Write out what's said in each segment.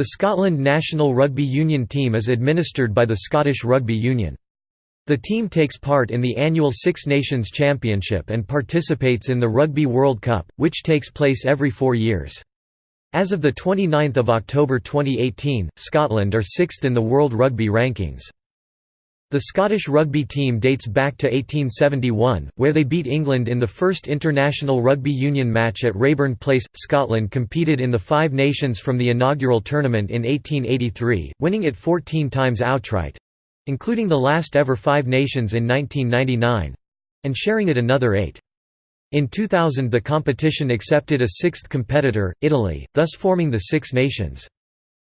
The Scotland national rugby union team is administered by the Scottish Rugby Union. The team takes part in the annual Six Nations Championship and participates in the Rugby World Cup, which takes place every four years. As of 29 October 2018, Scotland are sixth in the World Rugby Rankings. The Scottish rugby team dates back to 1871, where they beat England in the first international rugby union match at Raeburn Place. Scotland competed in the Five Nations from the inaugural tournament in 1883, winning it 14 times outright including the last ever Five Nations in 1999 and sharing it another eight. In 2000 the competition accepted a sixth competitor, Italy, thus forming the Six Nations.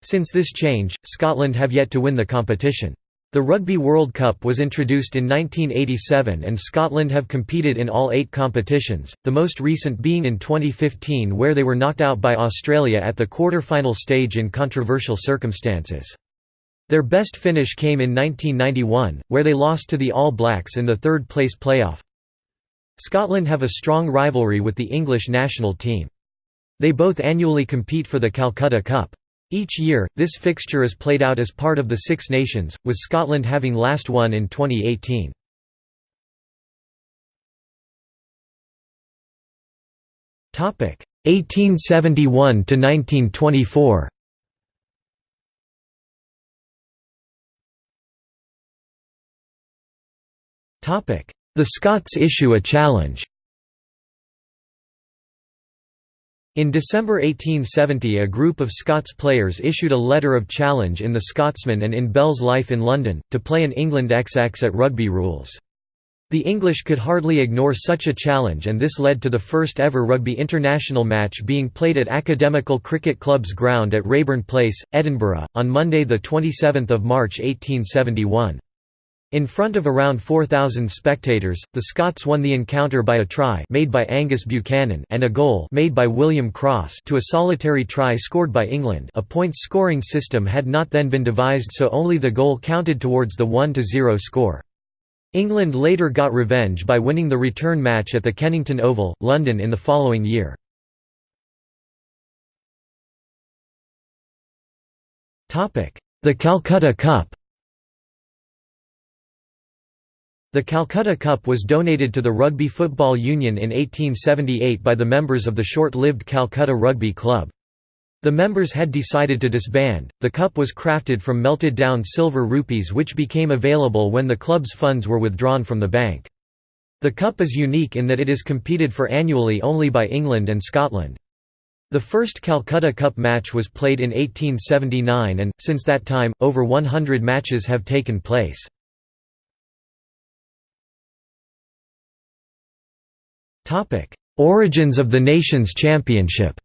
Since this change, Scotland have yet to win the competition. The Rugby World Cup was introduced in 1987 and Scotland have competed in all eight competitions, the most recent being in 2015 where they were knocked out by Australia at the quarter-final stage in controversial circumstances. Their best finish came in 1991, where they lost to the All Blacks in the third-place playoff. Scotland have a strong rivalry with the English national team. They both annually compete for the Calcutta Cup. Each year, this fixture is played out as part of the Six Nations, with Scotland having last won in 2018. Topic 1871 to 1924. Topic: The Scots issue a challenge. In December 1870 a group of Scots players issued a letter of challenge in the Scotsman and in Bell's Life in London, to play an England XX at rugby rules. The English could hardly ignore such a challenge and this led to the first ever rugby international match being played at Academical Cricket Club's ground at Raeburn Place, Edinburgh, on Monday 27 March 1871. In front of around 4,000 spectators, the Scots won the encounter by a try made by Angus Buchanan and a goal made by William Cross to a solitary try scored by England a points scoring system had not then been devised so only the goal counted towards the 1–0 score. England later got revenge by winning the return match at the Kennington Oval, London in the following year. The Calcutta Cup The Calcutta Cup was donated to the Rugby Football Union in 1878 by the members of the short-lived Calcutta Rugby Club. The members had decided to disband. The cup was crafted from melted down silver rupees which became available when the club's funds were withdrawn from the bank. The cup is unique in that it is competed for annually only by England and Scotland. The first Calcutta Cup match was played in 1879 and, since that time, over 100 matches have taken place. Topic: Origins of the Nations Championship.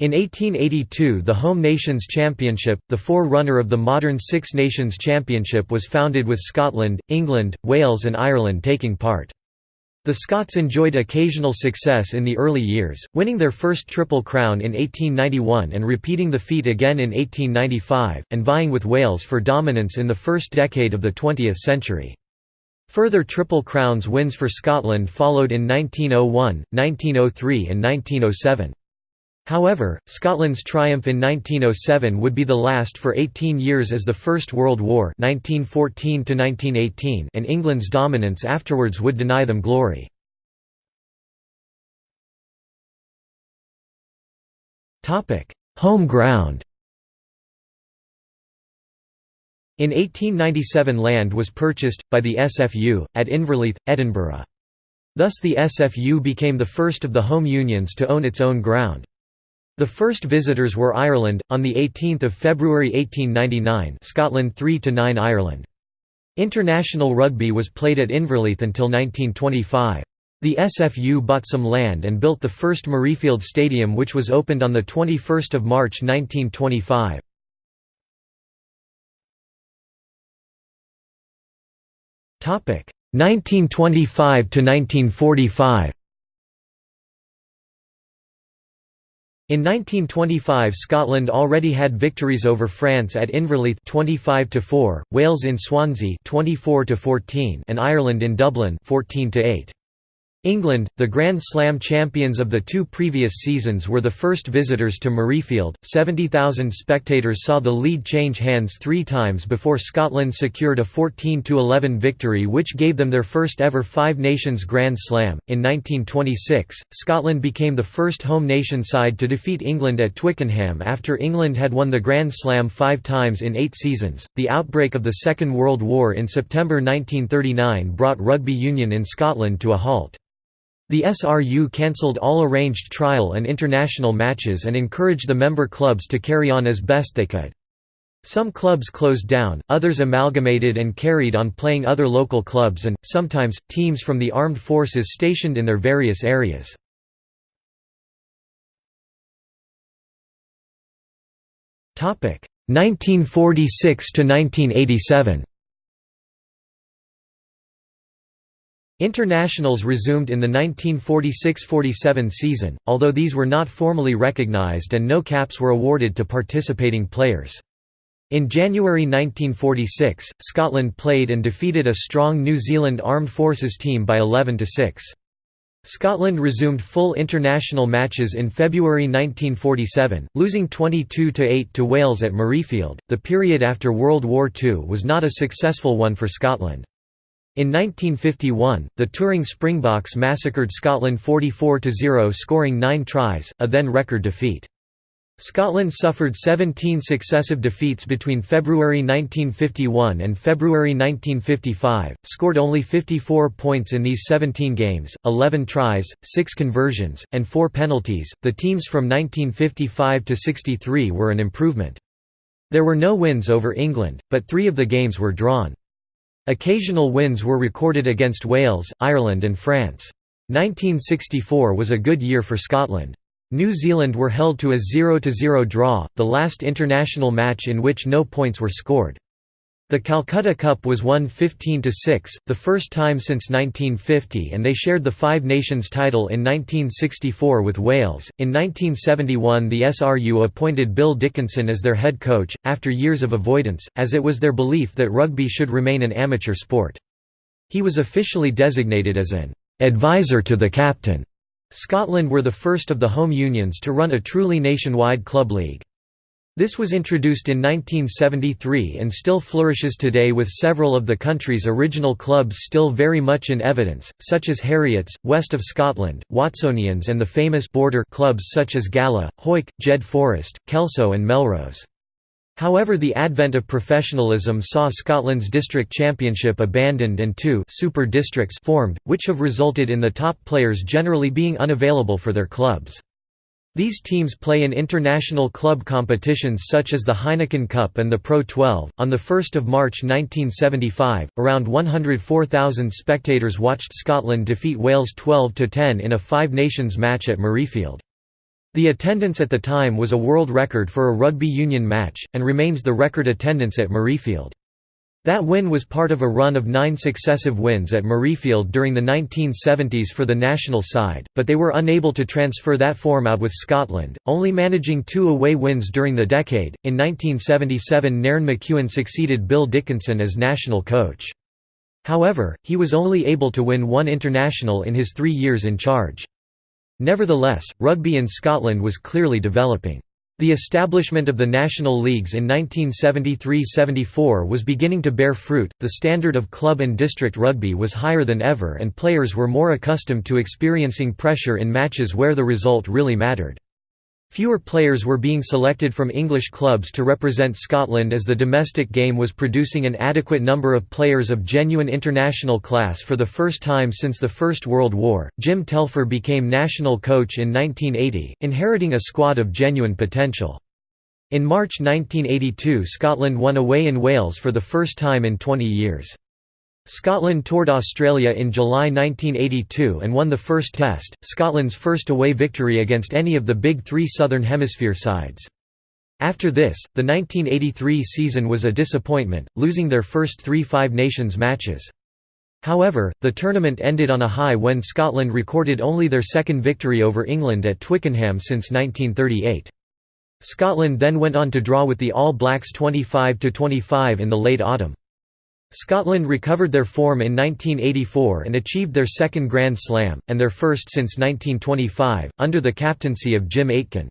In 1882 the Home Nations Championship, the forerunner of the modern Six Nations Championship was founded with Scotland, England, Wales and Ireland taking part. The Scots enjoyed occasional success in the early years, winning their first Triple Crown in 1891 and repeating the feat again in 1895, and vying with Wales for dominance in the first decade of the 20th century. Further Triple Crowns wins for Scotland followed in 1901, 1903 and 1907. However, Scotland's triumph in 1907 would be the last for 18 years as the First World War 1914 and England's dominance afterwards would deny them glory. Home ground In 1897 land was purchased, by the SFU, at Inverleith, Edinburgh. Thus the SFU became the first of the home unions to own its own ground. The first visitors were Ireland, on 18 February 1899 Scotland 3–9 Ireland. International rugby was played at Inverleith until 1925. The SFU bought some land and built the first Murrayfield Stadium which was opened on 21 March 1925. 1925 to 1945 In 1925 Scotland already had victories over France at Inverleith 25 to 4, Wales in Swansea 24 to 14 and Ireland in Dublin 14 to 8. England, the Grand Slam champions of the two previous seasons were the first visitors to Murrayfield. 70,000 spectators saw the lead change hands three times before Scotland secured a 14–11 victory which gave them their first ever Five Nations Grand Slam. In 1926, Scotland became the first home nation side to defeat England at Twickenham after England had won the Grand Slam five times in eight seasons. The outbreak of the Second World War in September 1939 brought rugby union in Scotland to a halt. The SRU cancelled all arranged trial and international matches and encouraged the member clubs to carry on as best they could. Some clubs closed down, others amalgamated and carried on playing other local clubs and, sometimes, teams from the armed forces stationed in their various areas. Topic 1946 to 1987. Internationals resumed in the 1946–47 season, although these were not formally recognised and no caps were awarded to participating players. In January 1946, Scotland played and defeated a strong New Zealand Armed Forces team by 11–6. Scotland resumed full international matches in February 1947, losing 22–8 to Wales at Murrayfield. The period after World War II was not a successful one for Scotland. In 1951, the touring Springboks massacred Scotland 44–0 scoring nine tries, a then record defeat. Scotland suffered 17 successive defeats between February 1951 and February 1955, scored only 54 points in these 17 games, 11 tries, 6 conversions, and 4 penalties. The teams from 1955 to 63 were an improvement. There were no wins over England, but three of the games were drawn. Occasional wins were recorded against Wales, Ireland and France. 1964 was a good year for Scotland. New Zealand were held to a 0–0 draw, the last international match in which no points were scored. The Calcutta Cup was won 15–6, the first time since 1950 and they shared the Five Nations title in 1964 with Wales. In 1971 the SRU appointed Bill Dickinson as their head coach, after years of avoidance, as it was their belief that rugby should remain an amateur sport. He was officially designated as an «advisor to the captain». Scotland were the first of the home unions to run a truly nationwide club league. This was introduced in 1973 and still flourishes today with several of the country's original clubs still very much in evidence, such as Heriot's, west of Scotland, Watsonians and the famous border clubs such as Gala, Hawick, Jed Forest, Kelso and Melrose. However the advent of professionalism saw Scotland's district championship abandoned and two super districts formed, which have resulted in the top players generally being unavailable for their clubs. These teams play in international club competitions such as the Heineken Cup and the Pro 12. On the 1st of March 1975, around 104,000 spectators watched Scotland defeat Wales 12 to 10 in a Five Nations match at Murrayfield. The attendance at the time was a world record for a rugby union match and remains the record attendance at Murrayfield. That win was part of a run of nine successive wins at Murrayfield during the 1970s for the national side, but they were unable to transfer that form out with Scotland, only managing two away wins during the decade. In 1977, Nairn MacEwan succeeded Bill Dickinson as national coach. However, he was only able to win one international in his three years in charge. Nevertheless, rugby in Scotland was clearly developing. The establishment of the national leagues in 1973–74 was beginning to bear fruit, the standard of club and district rugby was higher than ever and players were more accustomed to experiencing pressure in matches where the result really mattered. Fewer players were being selected from English clubs to represent Scotland as the domestic game was producing an adequate number of players of genuine international class for the first time since the First World War. Jim Telfer became national coach in 1980, inheriting a squad of genuine potential. In March 1982 Scotland won away in Wales for the first time in 20 years. Scotland toured Australia in July 1982 and won the first test, Scotland's first away victory against any of the big three Southern Hemisphere sides. After this, the 1983 season was a disappointment, losing their first three Five Nations matches. However, the tournament ended on a high when Scotland recorded only their second victory over England at Twickenham since 1938. Scotland then went on to draw with the All Blacks 25–25 in the late autumn. Scotland recovered their form in 1984 and achieved their second Grand Slam, and their first since 1925, under the captaincy of Jim Aitken.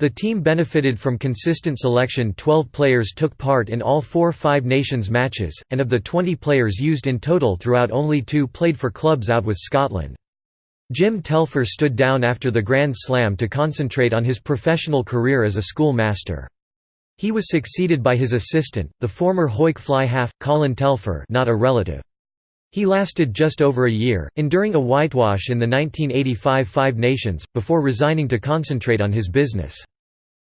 The team benefited from consistent selection 12 players took part in all four Five Nations matches, and of the 20 players used in total throughout only two played for clubs out with Scotland. Jim Telfer stood down after the Grand Slam to concentrate on his professional career as a schoolmaster. He was succeeded by his assistant, the former Hawick fly half, Colin Telfer not a relative. He lasted just over a year, enduring a whitewash in the 1985 Five Nations, before resigning to concentrate on his business.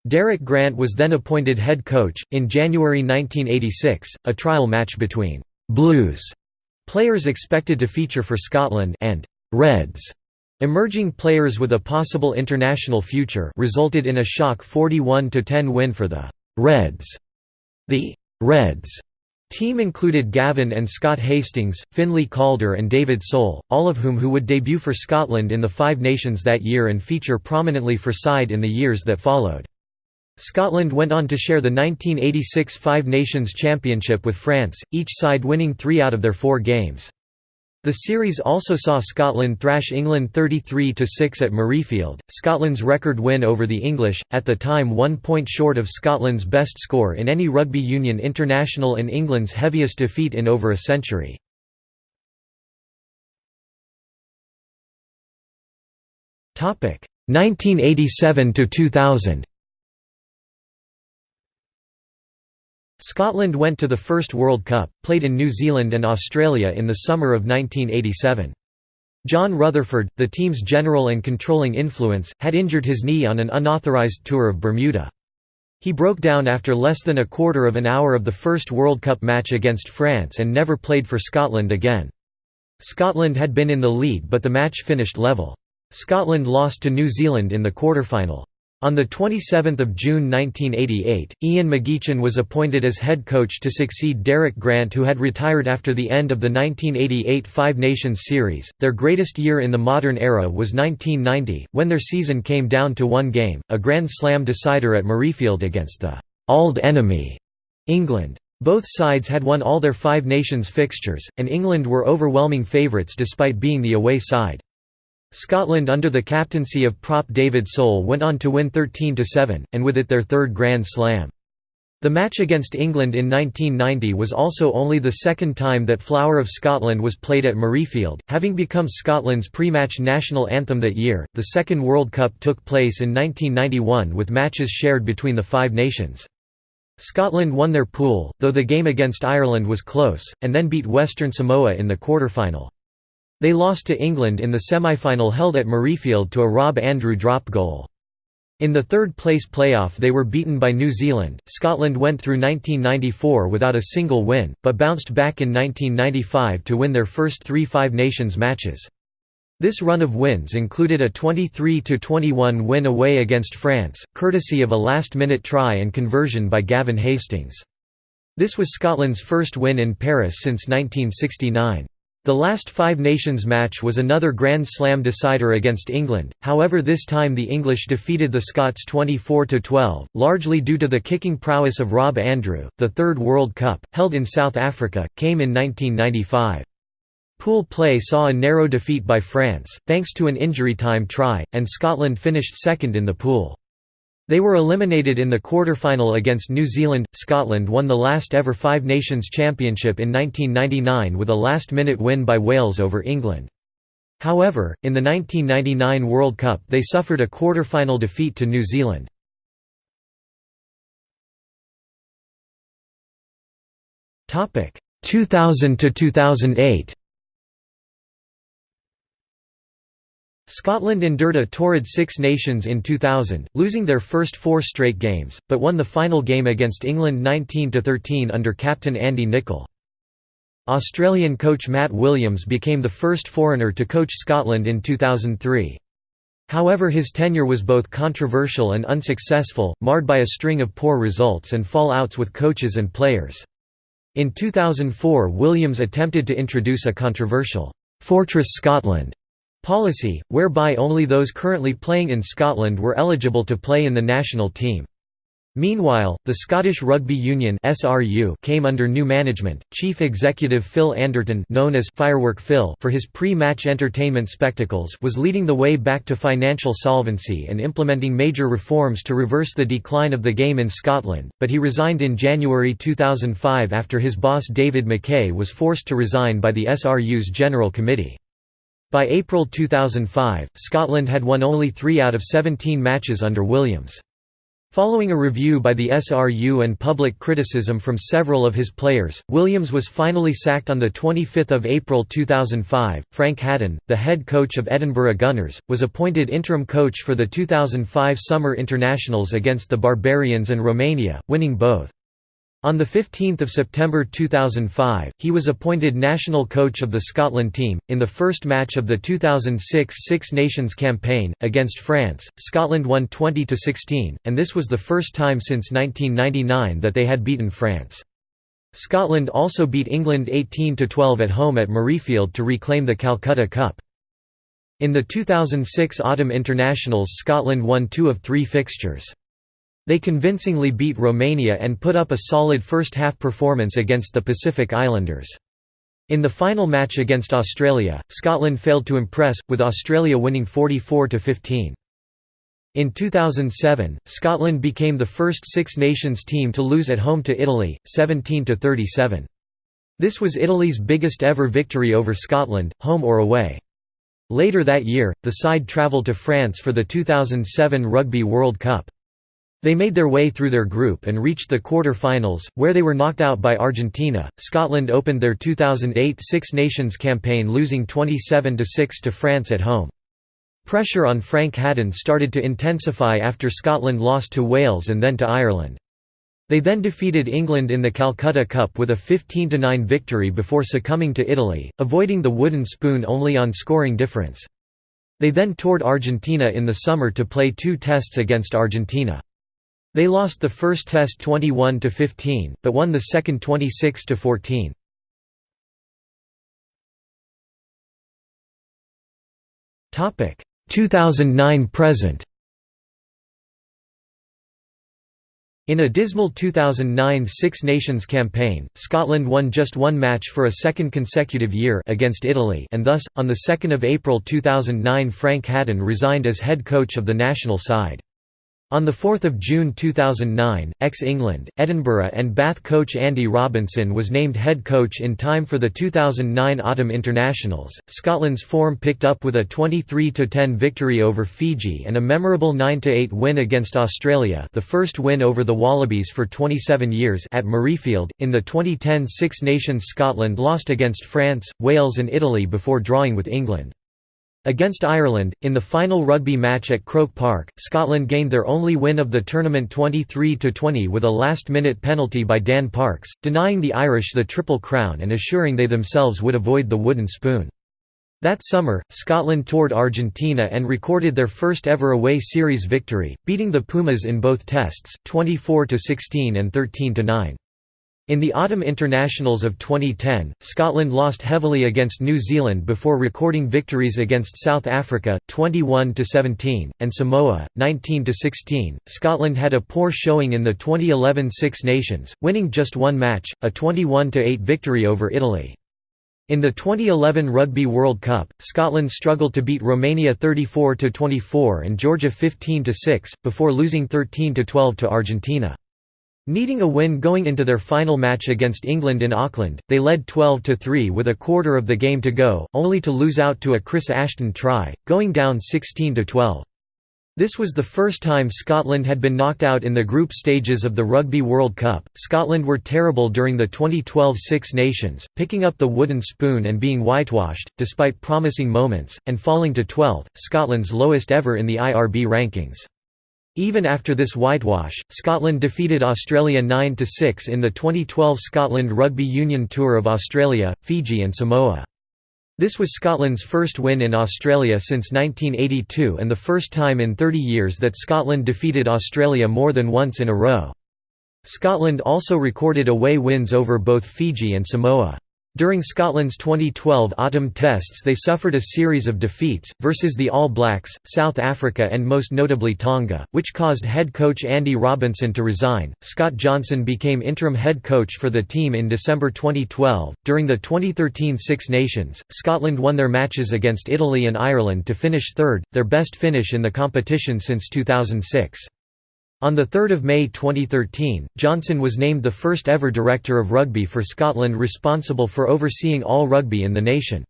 Derek Grant was then appointed head coach. In January 1986, a trial match between Blues players expected to feature for Scotland and Reds emerging players with a possible international future resulted in a shock 41–10 win for the Reds. The Reds team included Gavin and Scott Hastings, Finlay Calder and David Sole, all of whom who would debut for Scotland in the Five Nations that year and feature prominently for side in the years that followed. Scotland went on to share the 1986 Five Nations Championship with France, each side winning three out of their four games. The series also saw Scotland thrash England 33–6 at Murrayfield, Scotland's record win over the English, at the time one point short of Scotland's best score in any rugby union international and England's heaviest defeat in over a century. Topic 1987 to 2000. Scotland went to the first World Cup, played in New Zealand and Australia in the summer of 1987. John Rutherford, the team's general and controlling influence, had injured his knee on an unauthorised tour of Bermuda. He broke down after less than a quarter of an hour of the first World Cup match against France and never played for Scotland again. Scotland had been in the lead but the match finished level. Scotland lost to New Zealand in the quarterfinal. On 27 June 1988, Ian McGeechan was appointed as head coach to succeed Derek Grant who had retired after the end of the 1988 Five Nations Series. Their greatest year in the modern era was 1990, when their season came down to one game, a Grand Slam decider at Murrayfield against the «old enemy» England. Both sides had won all their Five Nations fixtures, and England were overwhelming favourites despite being the away side. Scotland under the captaincy of prop David Sole went on to win 13–7, and with it their third Grand Slam. The match against England in 1990 was also only the second time that Flower of Scotland was played at Murrayfield, having become Scotland's pre-match national anthem that year. The second World Cup took place in 1991 with matches shared between the five nations. Scotland won their pool, though the game against Ireland was close, and then beat Western Samoa in the quarter-final. They lost to England in the semi-final held at Murrayfield to a Rob Andrew drop goal. In the third-place playoff they were beaten by New Zealand. Scotland went through 1994 without a single win, but bounced back in 1995 to win their first three Five Nations matches. This run of wins included a 23–21 win away against France, courtesy of a last-minute try and conversion by Gavin Hastings. This was Scotland's first win in Paris since 1969. The last Five Nations match was another Grand Slam decider against England, however this time the English defeated the Scots 24–12, largely due to the kicking prowess of Rob Andrew. The third World Cup, held in South Africa, came in 1995. Pool play saw a narrow defeat by France, thanks to an injury time try, and Scotland finished second in the pool. They were eliminated in the quarter-final against New Zealand. Scotland won the last ever Five Nations Championship in 1999 with a last-minute win by Wales over England. However, in the 1999 World Cup they suffered a quarter-final defeat to New Zealand. Topic 2000 to 2008. Scotland endured a torrid Six Nations in 2000, losing their first four straight games, but won the final game against England 19–13 under captain Andy Nicol. Australian coach Matt Williams became the first foreigner to coach Scotland in 2003. However his tenure was both controversial and unsuccessful, marred by a string of poor results and fall-outs with coaches and players. In 2004 Williams attempted to introduce a controversial, "'Fortress Scotland' policy, whereby only those currently playing in Scotland were eligible to play in the national team. Meanwhile, the Scottish Rugby Union (SRU) came under new management. Chief Executive Phil Anderton, known as Firework Phil for his pre-match entertainment spectacles, was leading the way back to financial solvency and implementing major reforms to reverse the decline of the game in Scotland, but he resigned in January 2005 after his boss David McKay was forced to resign by the SRU's General Committee. By April 2005, Scotland had won only 3 out of 17 matches under Williams. Following a review by the SRU and public criticism from several of his players, Williams was finally sacked on 25 April 2005. Frank Hadden, the head coach of Edinburgh Gunners, was appointed interim coach for the 2005 Summer Internationals against the Barbarians and Romania, winning both. On 15 September 2005, he was appointed national coach of the Scotland team. In the first match of the 2006 Six Nations campaign, against France, Scotland won 20 16, and this was the first time since 1999 that they had beaten France. Scotland also beat England 18 12 at home at Murrayfield to reclaim the Calcutta Cup. In the 2006 Autumn Internationals, Scotland won two of three fixtures. They convincingly beat Romania and put up a solid first-half performance against the Pacific Islanders. In the final match against Australia, Scotland failed to impress, with Australia winning 44–15. In 2007, Scotland became the first Six Nations team to lose at home to Italy, 17–37. This was Italy's biggest ever victory over Scotland, home or away. Later that year, the side travelled to France for the 2007 Rugby World Cup. They made their way through their group and reached the quarter-finals, where they were knocked out by Argentina. Scotland opened their 2008 Six Nations campaign losing 27–6 to France at home. Pressure on Frank Hadden started to intensify after Scotland lost to Wales and then to Ireland. They then defeated England in the Calcutta Cup with a 15–9 victory before succumbing to Italy, avoiding the wooden spoon only on scoring difference. They then toured Argentina in the summer to play two tests against Argentina. They lost the first test 21 to 15, but won the second 26 to 14. Topic 2009 present. In a dismal 2009 Six Nations campaign, Scotland won just one match for a second consecutive year against Italy and thus, on 2 April 2009 Frank Hadden resigned as head coach of the national side. On 4 June 2009, ex-England, Edinburgh and Bath coach Andy Robinson was named head coach in time for the 2009 Autumn Internationals. Scotland's form picked up with a 23–10 victory over Fiji and a memorable 9–8 win against Australia the first win over the Wallabies for 27 years at Murrayfield. In the 2010 Six Nations Scotland lost against France, Wales and Italy before drawing with England. Against Ireland, in the final rugby match at Croke Park, Scotland gained their only win of the tournament 23–20 with a last-minute penalty by Dan Parks, denying the Irish the Triple Crown and assuring they themselves would avoid the wooden spoon. That summer, Scotland toured Argentina and recorded their first ever away series victory, beating the Pumas in both tests, 24–16 and 13–9. In the Autumn Internationals of 2010, Scotland lost heavily against New Zealand before recording victories against South Africa 21-17 and Samoa 19-16. Scotland had a poor showing in the 2011 Six Nations, winning just one match, a 21-8 victory over Italy. In the 2011 Rugby World Cup, Scotland struggled to beat Romania 34-24 and Georgia 15-6 before losing 13-12 to Argentina. Needing a win going into their final match against England in Auckland, they led 12–3 with a quarter of the game to go, only to lose out to a Chris Ashton try, going down 16–12. This was the first time Scotland had been knocked out in the group stages of the Rugby World Cup. Scotland were terrible during the 2012 Six Nations, picking up the wooden spoon and being whitewashed, despite promising moments, and falling to 12th, Scotland's lowest ever in the IRB rankings. Even after this whitewash, Scotland defeated Australia 9–6 in the 2012 Scotland Rugby Union Tour of Australia, Fiji and Samoa. This was Scotland's first win in Australia since 1982 and the first time in 30 years that Scotland defeated Australia more than once in a row. Scotland also recorded away wins over both Fiji and Samoa. During Scotland's 2012 autumn tests they suffered a series of defeats, versus the All Blacks, South Africa and most notably Tonga, which caused head coach Andy Robinson to resign. Scott Johnson became interim head coach for the team in December 2012. During the 2013 Six Nations, Scotland won their matches against Italy and Ireland to finish third, their best finish in the competition since 2006. On 3 May 2013, Johnson was named the first ever Director of Rugby for Scotland responsible for overseeing all rugby in the nation.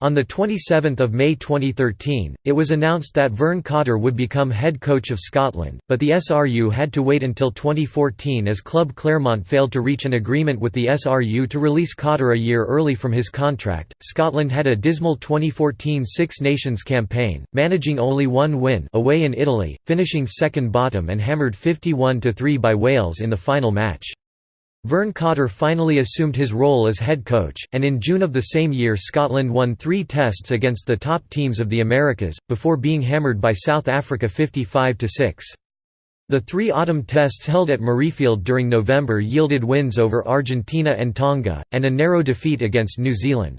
On 27 May 2013, it was announced that Vern Cotter would become head coach of Scotland, but the SRU had to wait until 2014 as Club Clermont failed to reach an agreement with the SRU to release Cotter a year early from his contract. Scotland had a dismal 2014 Six Nations campaign, managing only one win away in Italy, finishing second bottom and hammered 51–3 by Wales in the final match. Vern Cotter finally assumed his role as head coach, and in June of the same year Scotland won three tests against the top teams of the Americas, before being hammered by South Africa 55–6. The three autumn tests held at Murrayfield during November yielded wins over Argentina and Tonga, and a narrow defeat against New Zealand.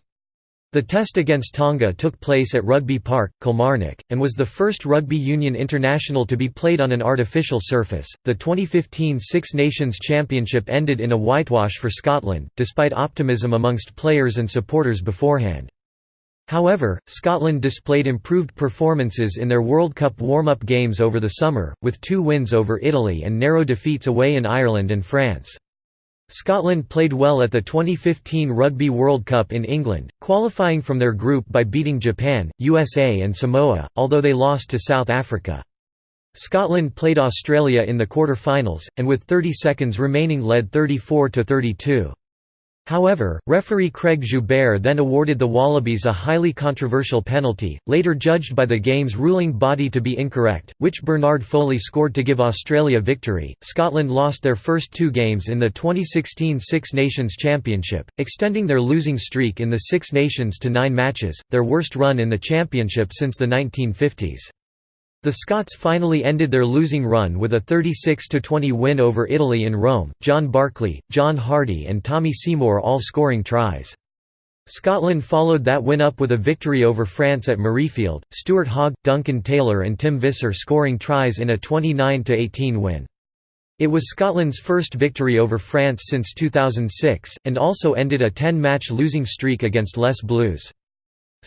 The test against Tonga took place at Rugby Park, Kilmarnock, and was the first rugby union international to be played on an artificial surface. The 2015 Six Nations Championship ended in a whitewash for Scotland, despite optimism amongst players and supporters beforehand. However, Scotland displayed improved performances in their World Cup warm-up games over the summer, with two wins over Italy and narrow defeats away in Ireland and France. Scotland played well at the 2015 Rugby World Cup in England, qualifying from their group by beating Japan, USA and Samoa, although they lost to South Africa. Scotland played Australia in the quarter-finals, and with 30 seconds remaining led 34–32. However, referee Craig Joubert then awarded the Wallabies a highly controversial penalty, later judged by the game's ruling body to be incorrect, which Bernard Foley scored to give Australia victory. Scotland lost their first two games in the 2016 Six Nations Championship, extending their losing streak in the Six Nations to nine matches, their worst run in the championship since the 1950s. The Scots finally ended their losing run with a 36–20 win over Italy in Rome, John Barclay, John Hardie and Tommy Seymour all scoring tries. Scotland followed that win up with a victory over France at Murrayfield, Stuart Hogg, Duncan Taylor and Tim Visser scoring tries in a 29–18 win. It was Scotland's first victory over France since 2006, and also ended a 10-match losing streak against Les Bleus.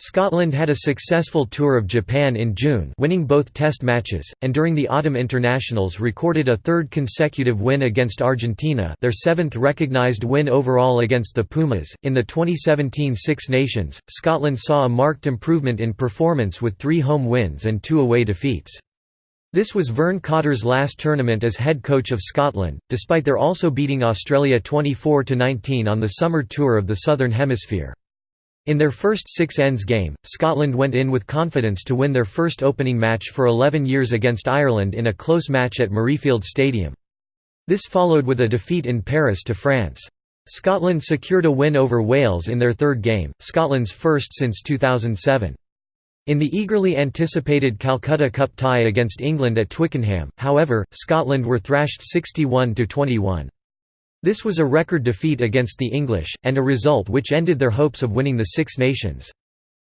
Scotland had a successful tour of Japan in June winning both test matches, and during the autumn internationals recorded a third consecutive win against Argentina their seventh recognised win overall against the Pumas. In the 2017 Six Nations, Scotland saw a marked improvement in performance with three home wins and two away defeats. This was Vern Cotter's last tournament as head coach of Scotland, despite their also beating Australia 24–19 on the summer tour of the Southern Hemisphere. In their first Six Nations game, Scotland went in with confidence to win their first opening match for 11 years against Ireland in a close match at Murrayfield Stadium. This followed with a defeat in Paris to France. Scotland secured a win over Wales in their third game, Scotland's first since 2007. In the eagerly anticipated Calcutta Cup tie against England at Twickenham, however, Scotland were thrashed 61–21. This was a record defeat against the English, and a result which ended their hopes of winning the Six Nations.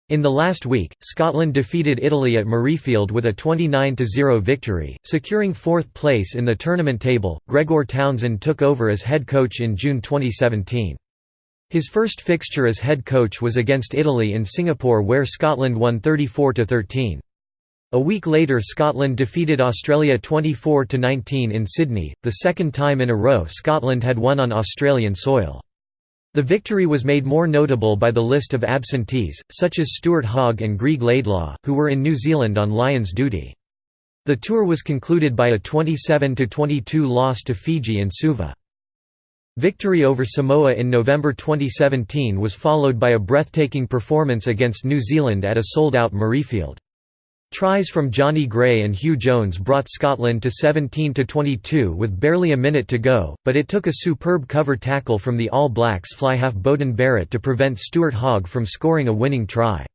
In the last week, Scotland defeated Italy at Murrayfield with a 29–0 victory, securing fourth place in the tournament table. Gregor Townsend took over as head coach in June 2017. His first fixture as head coach was against Italy in Singapore where Scotland won 34–13. A week later Scotland defeated Australia 24–19 in Sydney, the second time in a row Scotland had won on Australian soil. The victory was made more notable by the list of absentees, such as Stuart Hogg and Greig Laidlaw, who were in New Zealand on Lions duty. The tour was concluded by a 27–22 loss to Fiji in Suva. Victory over Samoa in November 2017 was followed by a breathtaking performance against New Zealand at a sold-out Murrayfield. Tries from Jonny Gray and Huw Jones brought Scotland to 17–22 with barely a minute to go, but it took a superb cover tackle from the All Blacks fly-half Beauden Barrett to prevent Stuart Hogg from scoring a winning try.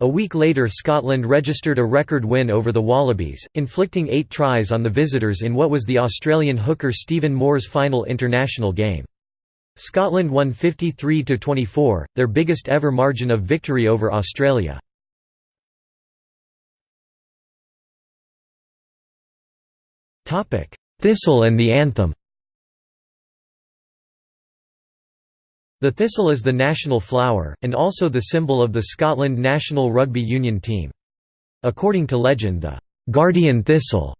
A week later Scotland registered a record win over the Wallabies, inflicting eight tries on the visitors in what was the Australian hooker Stephen Moore's final international game. Scotland won 53–24, their biggest ever margin of victory over Australia. Thistle and the anthem The thistle is the national flower, and also the symbol of the Scotland national rugby union team. According to legend the «Guardian Thistle»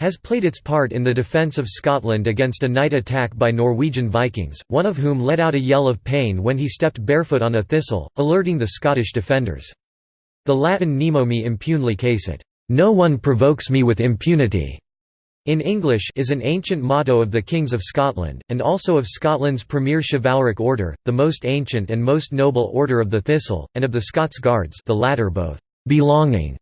has played its part in the defence of Scotland against a night attack by Norwegian Vikings, one of whom let out a yell of pain when he stepped barefoot on a thistle, alerting the Scottish defenders. The Latin Nemo me impune lacessit, no one provokes me with impunity, in English is an ancient motto of the Kings of Scotland, and also of Scotland's premier chivalric order, the most ancient and most noble Order of the Thistle, and of the Scots Guards the latter both «belonging»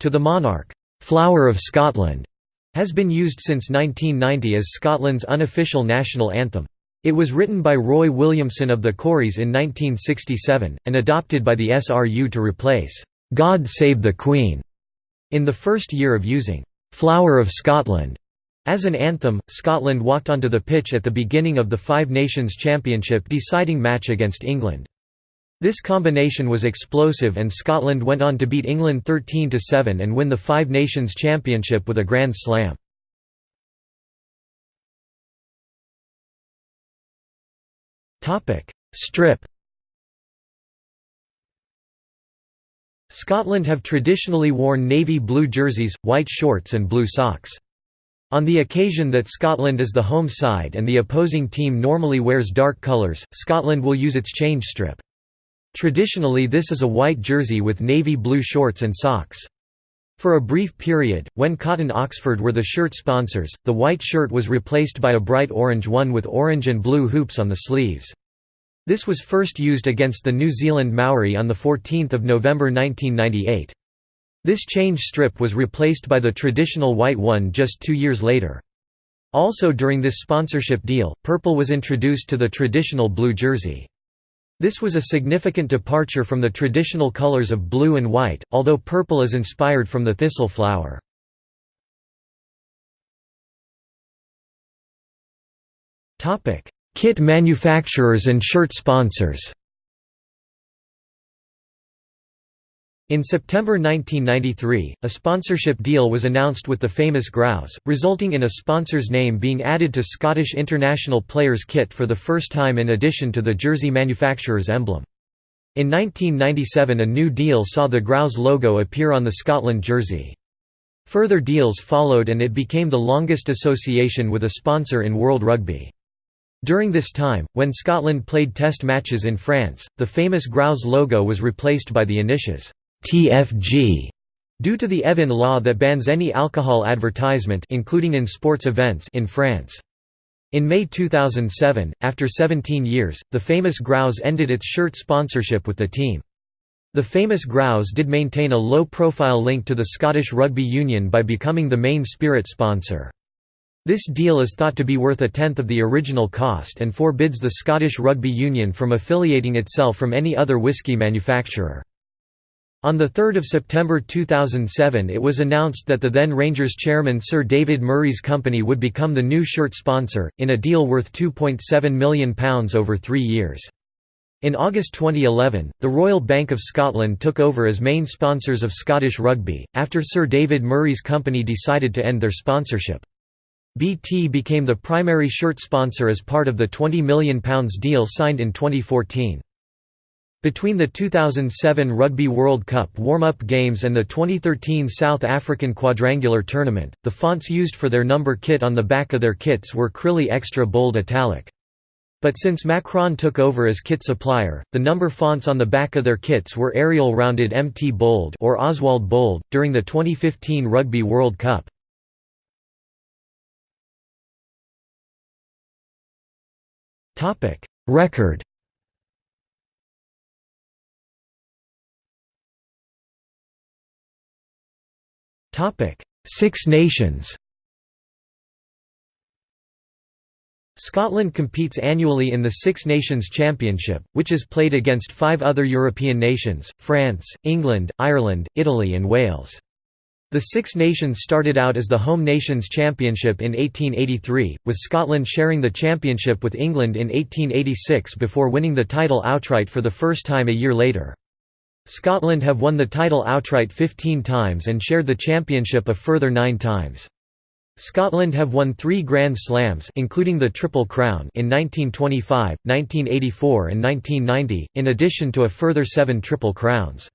to the monarch. «Flower of Scotland» has been used since 1990 as Scotland's unofficial national anthem. It was written by Roy Williamson of the Corries in 1967, and adopted by the SRU to replace «God Save the Queen» in the first year of using «Flower of Scotland» As an anthem, Scotland walked onto the pitch at the beginning of the Five Nations Championship deciding match against England. This combination was explosive and Scotland went on to beat England 13–7 and win the Five Nations Championship with a Grand Slam. Strip Scotland have traditionally worn navy blue jerseys, white shorts and blue socks. On the occasion that Scotland is the home side and the opposing team normally wears dark colours, Scotland will use its change strip. Traditionally this is a white jersey with navy blue shorts and socks. For a brief period, when Cotton Oxford were the shirt sponsors, the white shirt was replaced by a bright orange one with orange and blue hoops on the sleeves. This was first used against the New Zealand Maori on 14 November 1998. This change strip was replaced by the traditional white one just two years later. Also during this sponsorship deal, purple was introduced to the traditional blue jersey. This was a significant departure from the traditional colors of blue and white, although purple is inspired from the thistle flower. Kit manufacturers and shirt sponsors In September 1993, a sponsorship deal was announced with the famous Grouse, resulting in a sponsor's name being added to Scottish international players' kit for the first time in addition to the jersey manufacturer's emblem. In 1997 a new deal saw the Grouse logo appear on the Scotland jersey. Further deals followed and it became the longest association with a sponsor in World Rugby. During this time, when Scotland played test matches in France, the famous Grouse logo was replaced by the initials TFG due to the Evin law that bans any alcohol advertisement including in sports events in France. In May 2007, after 17 years, the famous Grouse ended its shirt sponsorship with the team. The famous Grouse did maintain a low-profile link to the Scottish Rugby Union by becoming the main spirit sponsor. This deal is thought to be worth a tenth of the original cost and forbids the Scottish Rugby Union from affiliating itself from any other whisky manufacturer. On 3 September 2007 it was announced that the then Rangers chairman Sir David Murray's company would become the new shirt sponsor, in a deal worth £2.7 million over three years. In August 2011, the Royal Bank of Scotland took over as main sponsors of Scottish rugby, after Sir David Murray's company decided to end their sponsorship. BT became the primary shirt sponsor as part of the £20 million deal signed in 2014. Between the 2007 Rugby World Cup warm-up games and the 2013 South African Quadrangular Tournament, the fonts used for their number kit on the back of their kits were Crilly Extra Bold Italic. But since Macron took over as kit supplier, the number fonts on the back of their kits were Arial rounded MT Bold or Oswald Bold, during the 2015 Rugby World Cup. Record Six Nations Scotland competes annually in the Six Nations Championship, which is played against five other European nations, France, England, Ireland, Italy and Wales. The Six Nations started out as the Home Nations Championship in 1883, with Scotland sharing the championship with England in 1886 before winning the title outright for the first time a year later. Scotland have won the title outright 15 times and shared the championship a further nine times. Scotland have won three Grand Slams including the Triple Crown in 1925, 1984 and 1990, in addition to a further seven Triple Crowns.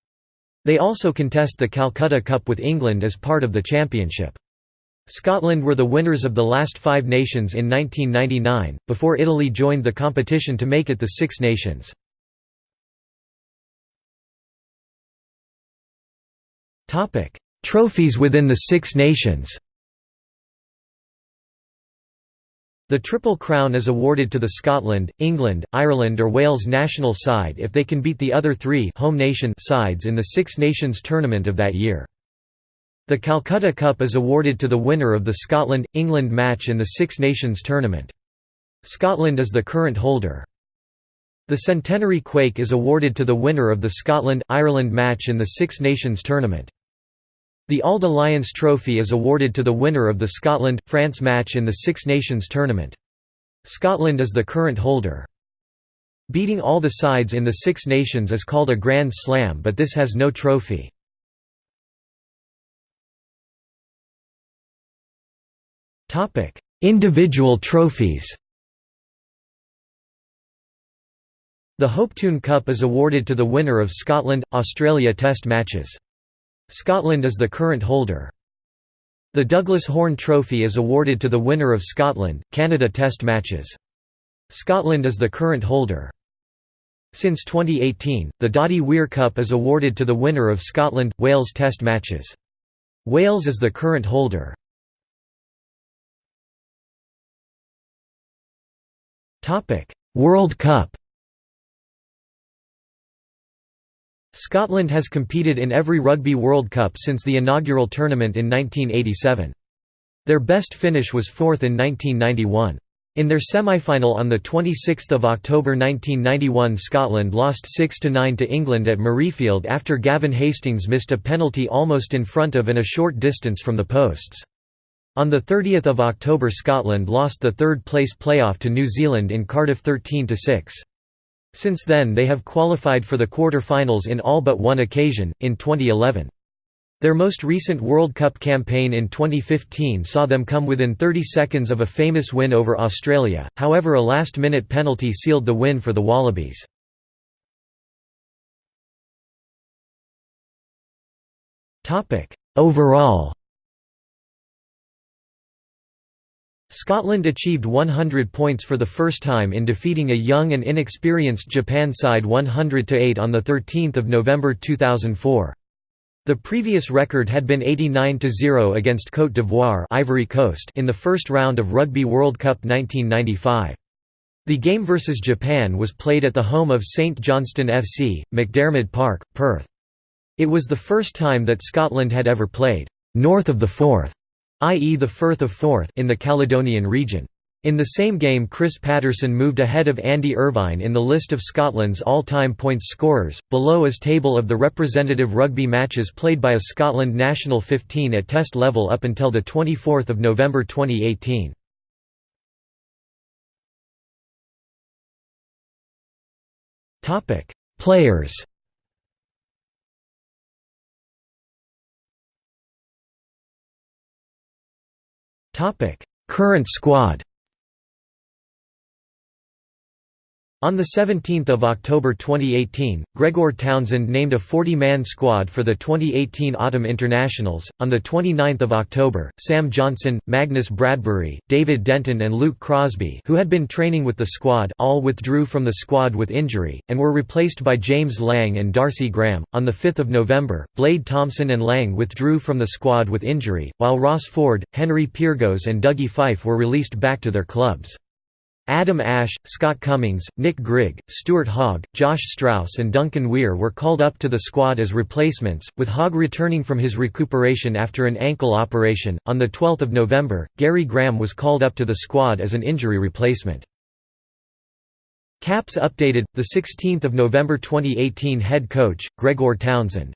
They also contest the Calcutta Cup with England as part of the championship. Scotland were the winners of the last Five Nations in 1999, before Italy joined the competition to make it the Six Nations. Trophies within the Six Nations The Triple Crown is awarded to the Scotland, England, Ireland or Wales national side if they can beat the other three home nation sides in the Six Nations tournament of that year. The Calcutta Cup is awarded to the winner of the Scotland–England match in the Six Nations tournament. Scotland is the current holder. The Centenary Quaich is awarded to the winner of the Scotland–Ireland match in the Six Nations tournament. The Auld Alliance Trophy is awarded to the winner of the Scotland-France match in the Six Nations tournament. Scotland is the current holder. Beating all the sides in the Six Nations is called a Grand Slam but this has no trophy. Individual trophies The Hopetoun Cup is awarded to the winner of Scotland-Australia Test matches. Scotland is the current holder. The Douglas Horn Trophy is awarded to the winner of Scotland, Canada Test matches. Scotland is the current holder. Since 2018, the Doddie Weir Cup is awarded to the winner of Scotland, Wales Test matches. Wales is the current holder. World Cup Scotland has competed in every Rugby World Cup since the inaugural tournament in 1987. Their best finish was fourth in 1991. In their semi-final on 26 October 1991 Scotland lost 6–9 to England at Murrayfield after Gavin Hastings missed a penalty almost in front of and a short distance from the posts. On 30 October Scotland lost the third-place playoff to New Zealand in Cardiff 13–6. Since then they have qualified for the quarter-finals in all but one occasion, in 2011. Their most recent World Cup campaign in 2015 saw them come within 30 seconds of a famous win over Australia, however a last-minute penalty sealed the win for the Wallabies. Overall Scotland achieved 100 points for the first time in defeating a young and inexperienced Japan side 100–8 on 13 November 2004. The previous record had been 89–0 against Côte d'Ivoire Ivory Coast in the first round of Rugby World Cup 1995. The game versus Japan was played at the home of St Johnstone FC, McDiarmid Park, Perth. It was the first time that Scotland had ever played «north of the Forth» i.e. the Firth of Forth in the Caledonian region. In the same game Chris Paterson moved ahead of Andy Irvine in the list of Scotland's all-time points scorers, below is table of the representative rugby matches played by a Scotland national 15 at test level up until the 24th of November 2018. Topic: Players Current squad On 17 October 2018, Gregor Townsend named a 40-man squad for the 2018 Autumn Internationals. On 29 October, Sam Johnson, Magnus Bradbury, David Denton and Luke Crosbie who had been training with the squad all withdrew from the squad with injury, and were replaced by James Lang and Darcy Graham. On 5 November, Blade Thompson and Lang withdrew from the squad with injury, while Ross Ford, Henry Pyrgos and Dougie Fife were released back to their clubs. Adam Ashe, Scott Cummings, Nick Grigg, Stuart Hogg, Josh Strauss and Duncan Weir were called up to the squad as replacements, with Hogg returning from his recuperation after an ankle operation. On 12 November, Gary Graham was called up to the squad as an injury replacement. Caps updated, 16 November 2018 Head coach, Gregor Townsend